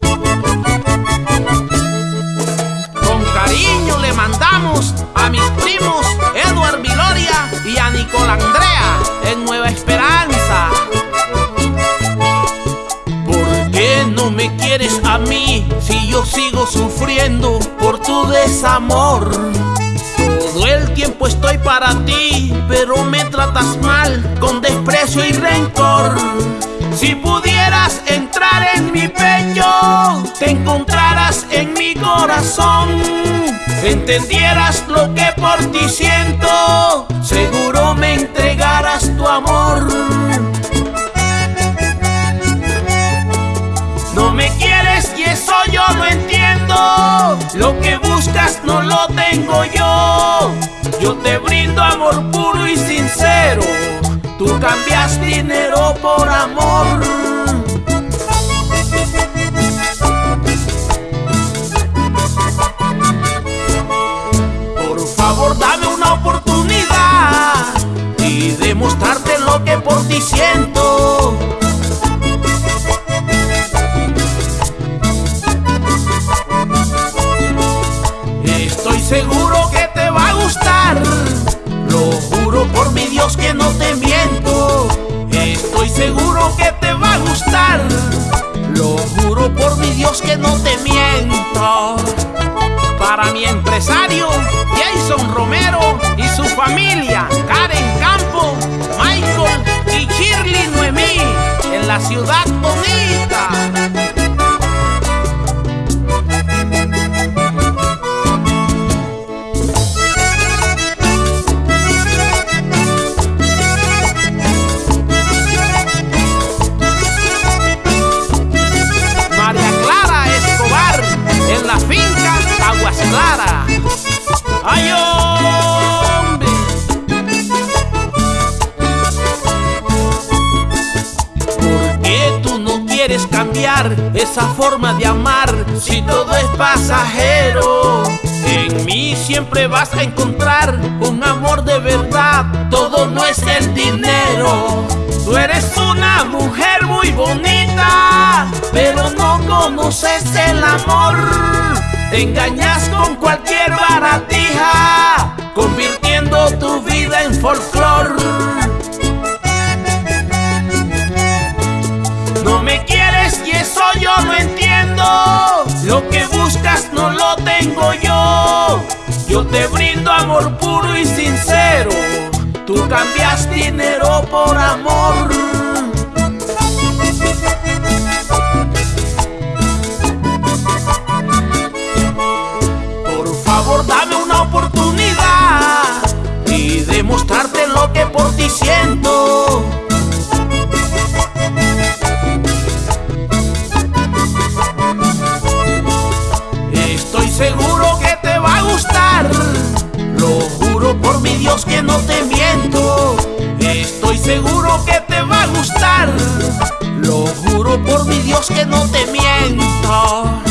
Con cariño le mandamos a mis primos Edward Viloria y a Nicole Andrea en Nueva Esperanza. ¿Por qué no me quieres a mí si yo sigo sufriendo por tu desamor? Todo el tiempo estoy para ti, pero me tratas mal con desprecio y rencor. Si pudieras entrar Entendieras lo que por ti siento, seguro me entregarás tu amor. No me quieres y eso yo lo entiendo. Lo que buscas no lo tengo yo. Yo te brindo amor puro y sincero. Tú cambias dinero por amor. Siento. Estoy seguro que te va a gustar. Lo juro por mi Dios que no te miento. Estoy seguro que te va a gustar. Lo juro por mi Dios que no te miento. Para mi empresario, Jason Romero y su familia, ciudad bonita. Quieres cambiar esa forma de amar si todo es pasajero? En mí siempre vas a encontrar un amor de verdad, todo no es el dinero. Tú eres una mujer muy bonita, pero no conoces el amor. Te engañas con cualquier te brindo amor puro y sincero. Tú cambias dinero por amor. Por favor, dame una oportunidad y demostrarte lo que por ti siento. que no te miento Estoy seguro que te va a gustar. Lo juro por mi Dios que no te miento.